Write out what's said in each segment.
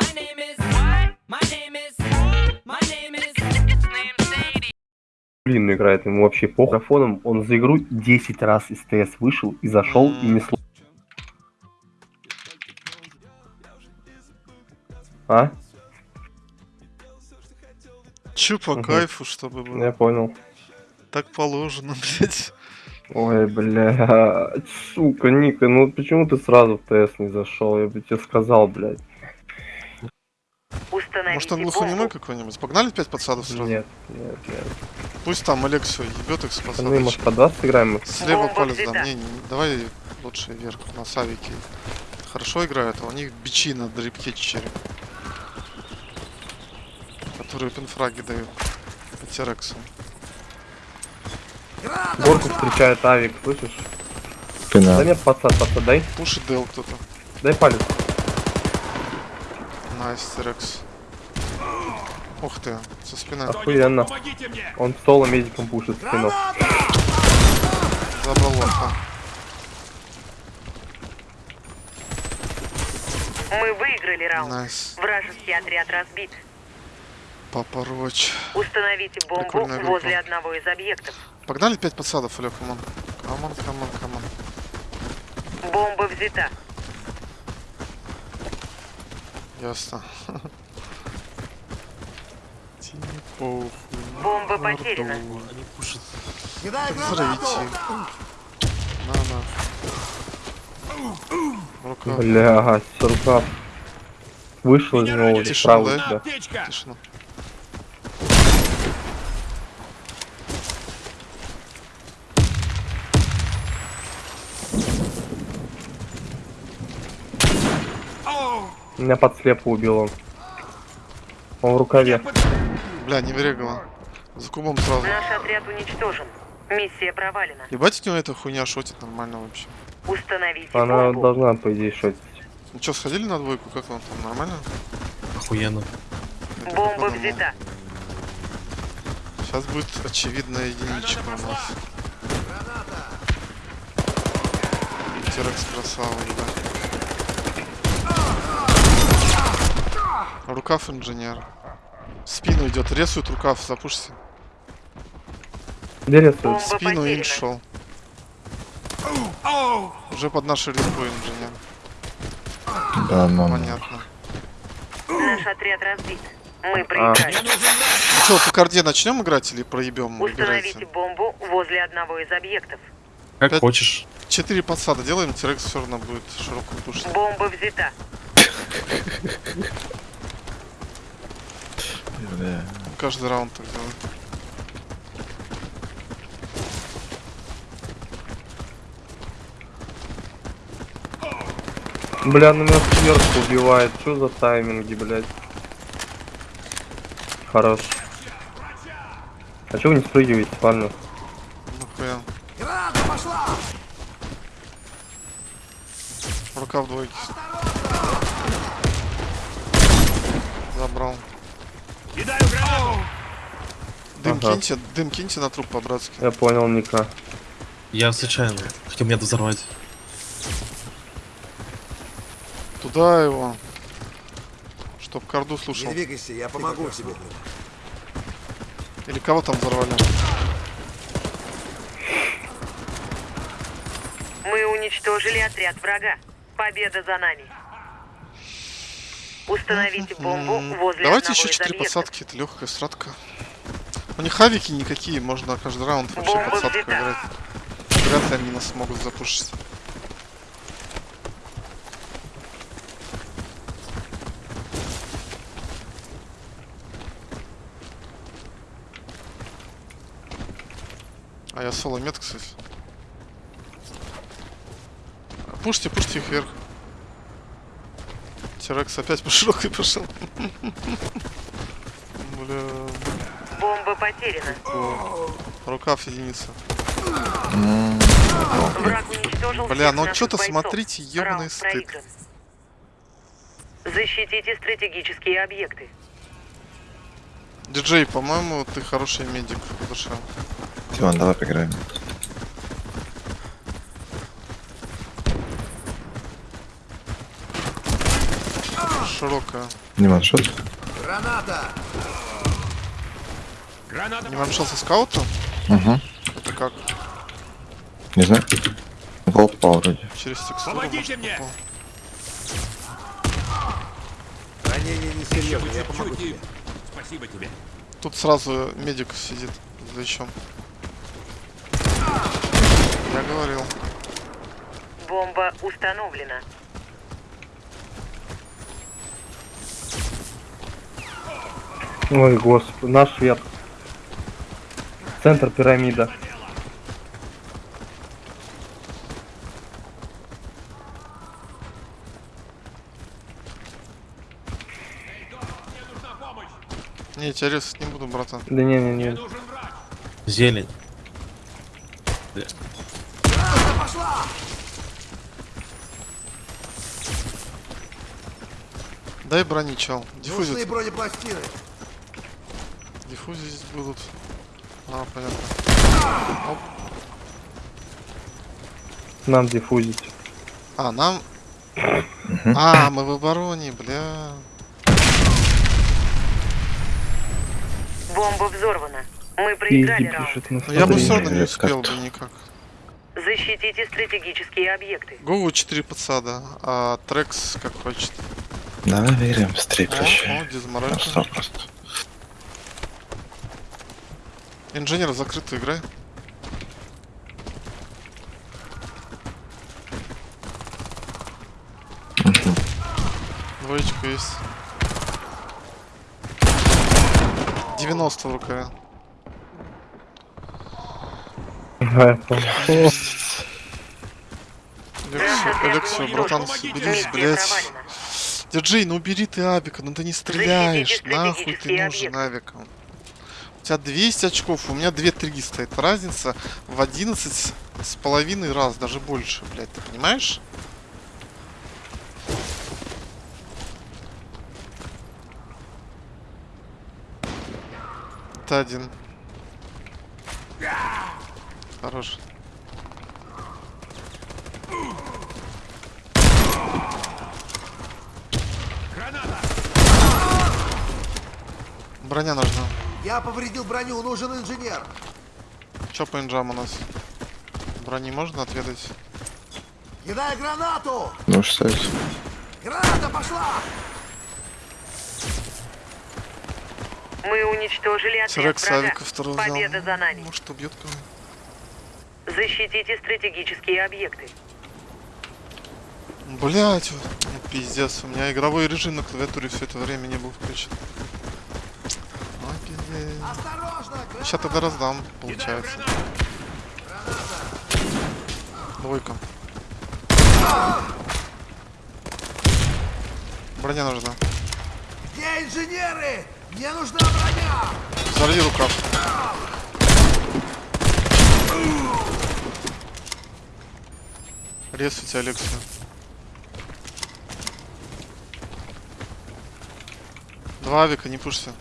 My name is what? My name is my name is Блин, играет ему вообще по микрофоном. Он за игру 10 раз из ТС вышел и зашел и не слушал. А? Чё по Мгм. кайфу, чтобы было. Я понял. Так положено, блядь. Ой, бля, сука, Ника, ну почему ты сразу в ТС не зашел? Я бы тебе сказал, блядь. Установите Может он глухонемой какой-нибудь? Погнали пять подсадов сразу? Нет, нет, нет. Пусть там Алексию ебет их с Ну подсадочек. может по 20 играем? Слева Бомба палец взята. дам. Не, не, давай лучше вверх, на савике. Хорошо играют, а у них бичи на дрипке череп. Которые пинфраги дают. По терексу. Горку встречает авик, слышишь? Спина. Да нет, подсад, подсад, дай. Пушит дел кто-то. Дай палец. Найс, терекс. Ух ты, со спины. Охуенно. Он соло медиком пушит спину. Забрал лоха. Мы выиграли раунд. Найс. Вражеский отряд разбит. Папороч. Установите бомбу возле одного из объектов. Погнали пять подсадов, Олег, камон. Come on, come on, come on. Бомба взята. Ясно. Типа, Бомба потеряна. Взрывите их. На, на. Рука. Бля, рукав. Вышел из него, справа да? тебя. Тишина. Меня под слепу убил он. Он в рукаве. Бля, не верегала. За кубом сразу. Наш отряд уничтожен. Миссия провалена. Ебать, у него эта хуйня шотит нормально вообще. Установите Она бомбу. должна, по идее, шотить. Ну чё, сходили на двойку? Как вам там? Нормально? Охуенно. Я Бомба взята. Сейчас будет очевидная единичка у нас. Терекс красава, да. Рукав инженер. Спину идет, рисует рукав, запушься. Где рисует? Спину инж шел. Уже под нашей респу инженер. Да, мама. Понятно. Наш отряд разбит. Мы А. проиграли. Ну что, по карде начнем играть или проебем? Установите Выбирайте. бомбу возле одного из объектов. Как Пять- хочешь. Четыре подсада делаем, Терекс все равно будет широкую пушить. Бомба взята. Бля. Каждый раунд так делаем. Бля, ну меня сверху убивает. Что за тайминги, блядь? Хорош. А чё вы не спрыгиваете, парни? Нахуя. Рука в двойке. Забрал. Дым Ага. киньте, дым киньте на труп по-братски. Я понял, Ника. Я случайно хотел меня взорвать. Туда его. Чтоб карду слушал. Не двигайся, я помогу тебе. Или кого там взорвали? Мы уничтожили отряд врага. Победа за нами. Установите бомбу возле Давайте еще четыре подсадки, это легкая стратка. У них хавики никакие, можно каждый раунд вообще Бомба подсадку взята. играть. Вряд ли они нас смогут запушить. А я соло мет, кстати. Пушьте, пушьте их вверх. Терекс опять по широкой пошел. Бля. Бомба потеряна. Рукав единица. Бля, ну что-то смотрите, Раунд стыд. Защитите стратегические объекты. Диджей, по-моему, ты хороший медик в душе. Диман, давай поиграем. Широкая. Не ваншот? Не ваншот со скаута? Угу. Это как? Не знаю. Волк попал вроде. Через текстуру? Помогите может, мне! попал? Ранение не серьезное, я помогу тебе. Спасибо тебе. Тут сразу медик сидит за плечом. Я говорил. Бомба установлена. Ой, господи, наш верх. Центр пирамида. Не, тебя резать не буду, братан. Да не-не-не. Зелень. Дай брони, чел. Нужны Диффузит. бронепластины. Диффузии здесь будут. А, понятно. Оп. Нам диффузить. А, нам... А, мы в обороне, бля. Бомба взорвана. Мы проиграли раунд. я бы все равно не успел бы никак. Защитите стратегические объекты. Гову 4 подсада, а Трекс как хочет. Давай верим, быстрее О, о, просто. Инженер закрытую играй. Двоечка есть. 90 в рукаве. Алексей, Алексей, братан, Помогите. берись, Миссия блядь. провалена. Диджей, ну убери ты Абика, ну ты не стреляешь, нахуй ты нужен объекты. Тебя 200 очков, у меня 2-300. Это разница в 11 с половиной раз, даже больше, блядь, ты понимаешь? Это один. Хорош. Броня нужна. Я повредил броню, нужен инженер. Чё по инжам у нас? Брони можно отведать? Кидай гранату! Можешь ставить. Граната пошла! Мы уничтожили отряд. Авика второго взял. Победа за нами. Может убьет кого Защитите стратегические объекты. Блять, ну, пиздец, у меня игровой режим на клавиатуре все это время не был включен. А, пиздец. Осторожно! граната! Сейчас тогда раздам, получается. Двойка. Броня нужна. Где инженеры? Мне нужна броня! Взорви рукав. Резайте Алексея. Два авика, не пушься.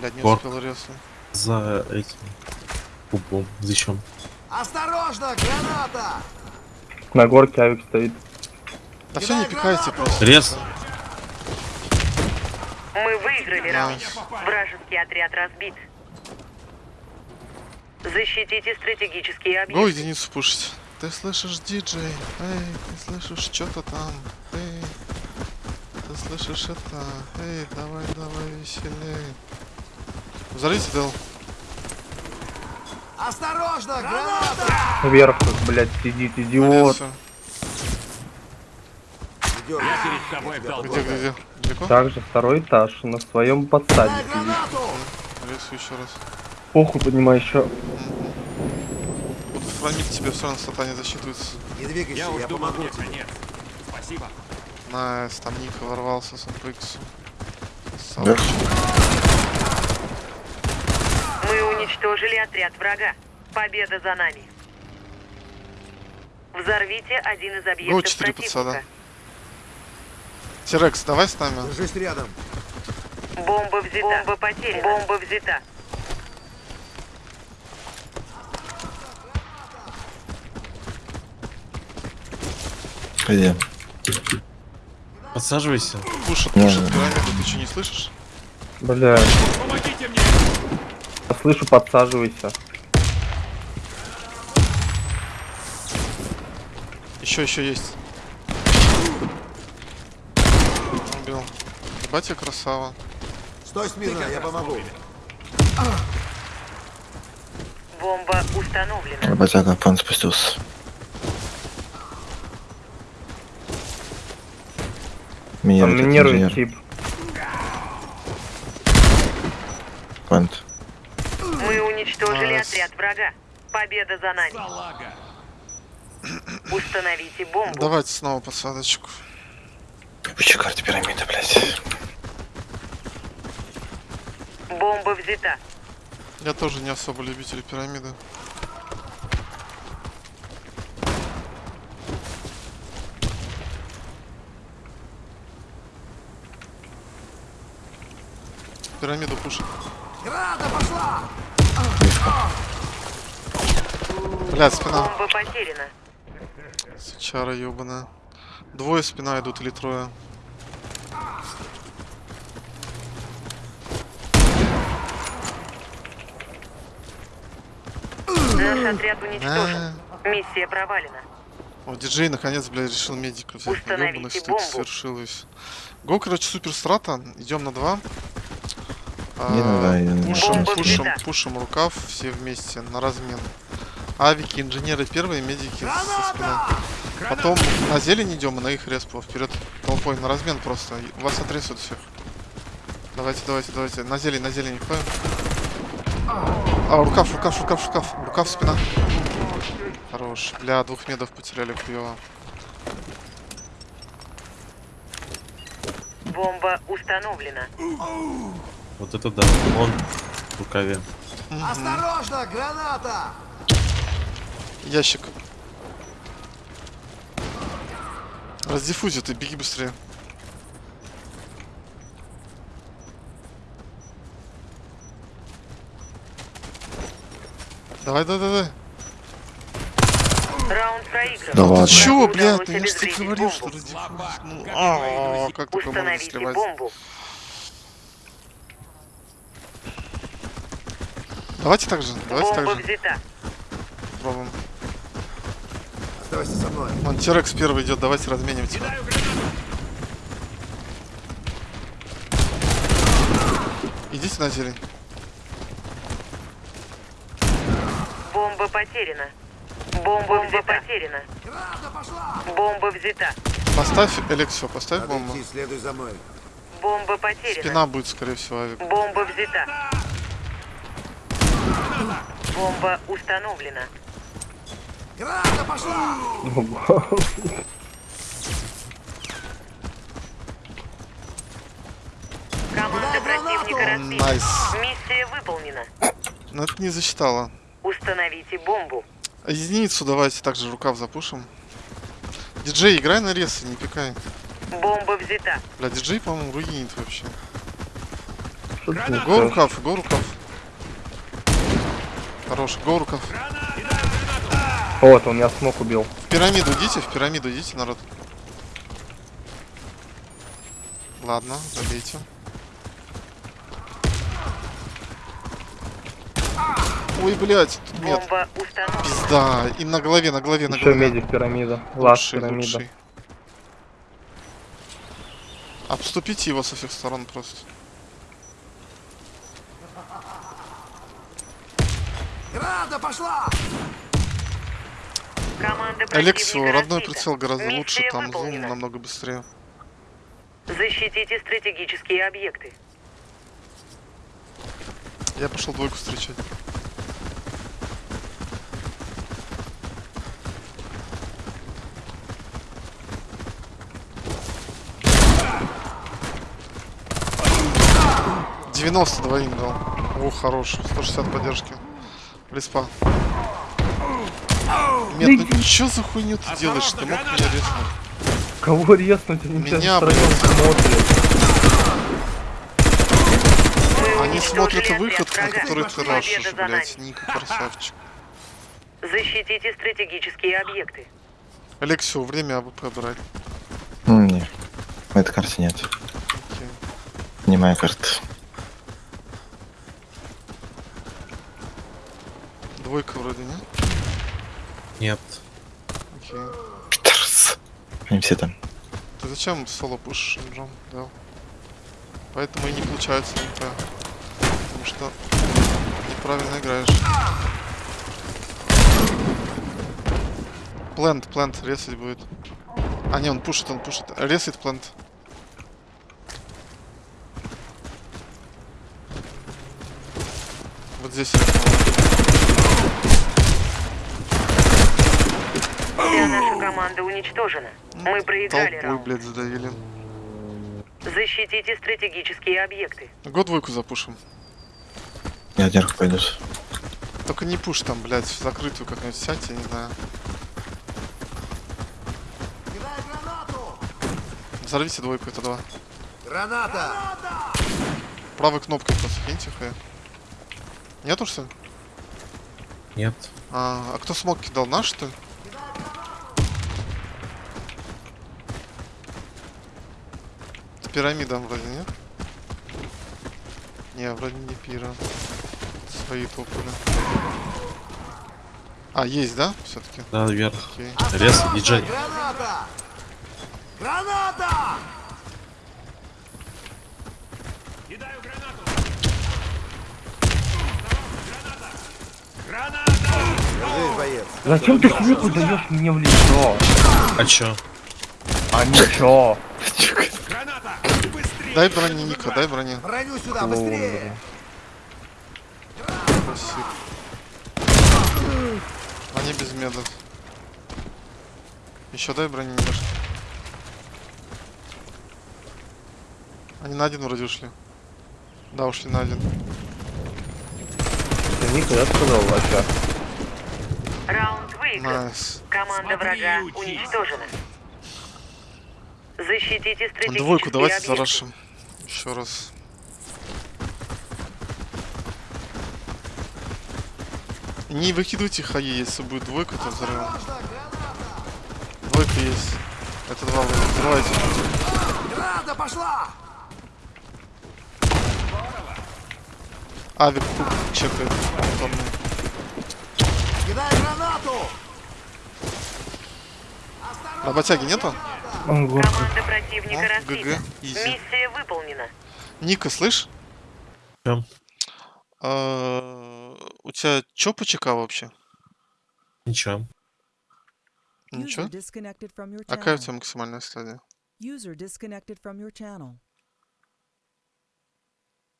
Блядь, не Гор. успел резать. За этим. Кубом. Зачем? Осторожно! Граната! На горке авик стоит. Да все, не пикайте просто. Рез. Мы выиграли раунд. Вражеский отряд разбит. Защитите стратегические Го объекты. единицу пушить. Ты слышишь, диджей? Эй, ты слышишь что-то там? Эй, ты слышишь это? Эй, давай, давай, веселей. Взорвите, Дел. Осторожно! Граната! Вверх, тут, блядь, сидит идиот. Идём. Перед тобой в Где, где, где? Далеко? Также второй этаж на своем подсаде сидит. еще раз. Похуй поднимай еще. Буду фронить тебе, все равно стата не засчитывается. Не двигайся, Я я, думал, помогу тебе. конец. Спасибо. Найс, там Ника ворвался с МПХ. Да. Мы уничтожили отряд врага. Победа за нами. Взорвите один из объектов Го, четыре подсада. Тирекс, давай с нами. Держись рядом. Бомба взята. Бомба потеряна. Бомба взята. Где? Подсаживайся. Пушат, пушат пирамиду, ты что, не слышишь? Бля. Я слышу, подсаживайся. Еще, еще есть. Убил. Батя красава. Стой смирно, я помогу. Бомба установлена. Работяга, пан спустился. Там Минирует минирует инженер. тип. Пант. Уничтожили Класс. отряд врага. Победа за нами. Установите бомбу. Давайте снова посадочку. Ебучая карта пирамиды, блядь. Бомба взята. Я тоже не особо любитель пирамиды. Пирамиду пушит. Граната пошла! Блядь, спина. Бомба потеряна. Сучара ебаная. Двое спина идут или трое. Наш отряд уничтожен. А. Миссия провалена. О, диджей наконец, блядь, решил медика взять. Установите Ёбаный, бомбу. свершилось. Го, короче, супер страта. Идем на два. А, Не надо, я пушим, Бомба пушим, взята. пушим рукав все вместе на размен. Авики, инженеры первые, медики со спины. Потом на зелень идем и на их респу. Вперед толпой на размен просто. Вас отрисуют всех. Давайте, давайте, давайте. На зелень, на зелень ходим. А, рукав, рукав, рукав, рукав. Рукав, спина. Хорош. Бля, двух медов потеряли хуёво. Бомба установлена. Вот это да. Он в рукаве. Осторожно, граната! Ящик. Раздиффузи, ты беги быстрее. Давай, давай, давай. Раунд проигран. Да ладно. Чё, блядь, ну я же тебе говорил, что. Ну, а, как такое можно сливать? Давайте так же, давайте Бомба так же. взята. Пробуем. Оставайся со мной. Вон Терекс первый идет, давайте разменим тебя. Идите на зелень. Бомба потеряна. Бомба взята. потеряна. Бомба взята. Поставь Алексио, поставь Надо бомбу. идти, следуй за мной. Бомба потеряна. Спина будет, скорее всего, авик. Бомба взята. Бомба установлена. Граната пошла! Команда противника разбита. Nice. Миссия выполнена. Но это не засчитало. Установите бомбу. Единицу давайте также рукав запушим. Диджей, играй на рез, не пикай. Бомба взята. Бля, диджей, по-моему, руинит вообще. Го рукав, го рукав. Хорош, го рукав. Вот, он меня смог убил. В пирамиду идите, в пирамиду идите, народ. Ладно, забейте. Ой, блядь, тут установлена. Пизда. И на голове, на голове, на Еще голове. медик пирамида. Лучший, пирамида. лучший. Обступите его со всех сторон просто. Граната пошла! Команда противника родной прицел гораздо Миссия лучше, там зум выполнена. намного быстрее. Защитите стратегические объекты. Я пошел двойку встречать. Девяносто двоим дал. О, хорош. 160 поддержки. Респа. Нет, ну чё за хуйню ты делаешь? Ты мог меня резнуть? Кого резнуть? Они Меня, блядь. смотрят. Они смотрят выход, на который ты рашишь, блядь. Ника, красавчик. Защитите стратегические объекты. Алексио, время AWP брать. Ну, не. Этой карте нет. Окей. Не моя карта. Двойка вроде, не? Нет. Окей. Питерс. Они все там. Ты зачем соло пушишь, Джон? Да. Поэтому и не получается МП. Потому что неправильно играешь. Плент, плент, резать будет. А, не, он пушит, он пушит. Резает плент. Вот здесь. Вся наша команда уничтожена. Мы проиграли Толпой, раунд. блядь, задавили. Защитите стратегические объекты. Год двойку запушим. Я наверх пойдут. Только не пуш там, блядь, в закрытую как-нибудь сядь, я не знаю. Кидай гранату! Взорвите двойку, это два. Граната! Правой кнопкой просто киньте хэ. Нету что ли? Нет. А, а кто смог кидал? Наш что ли? Это пирамида вроде, нет? Не, вроде не пира. Свои топали. А, есть, да? Все-таки. Да, вверх. Окей. Рез, диджей. Граната! Граната! Боец. Зачем ты книгу даешь мне в лицо? А чё? А ничего. Дай брони, Ника, дай брони. Броню сюда, быстрее! Спасибо. Они без медов. Еще дай брони немножко. Они на один вроде ушли. Да, ушли на один. Ты никогда сказал, Вася. Раунд выигран. Nice. Команда врага уничтожена. Защитите стратегические Двойку давайте объекты. зарашим. Еще раз. Не выкидывайте хаи, если будет двойка, то взорвем. Двойка есть. Это два вроде. Взрывайте. Граната пошла! Авик чекает. Там Кидай гранату! Работяги нету? Ого. Команда противника Ну, разбита. ГГ, изи. Миссия выполнена. Ника, слышь? Чё? А, У тебя чё по ЧК вообще? Ничего. Ничего? А какая у тебя максимальная стадия? User disconnected from your channel.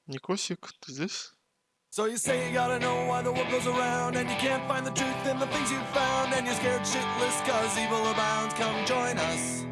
Никосик, ты здесь? So you say you gotta know why the world goes around And you can't find the truth in the things you found And you're scared shitless cause evil abounds Come join us